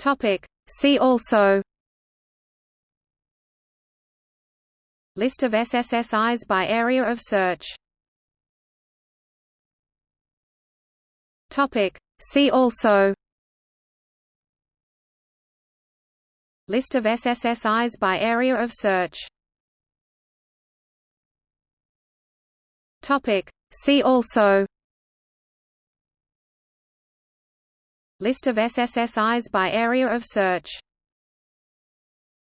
Topic. See also List of SSSIs by area of search Topic. See also List of SSSIs by area of search Topic. See also List of SSSIs by area of search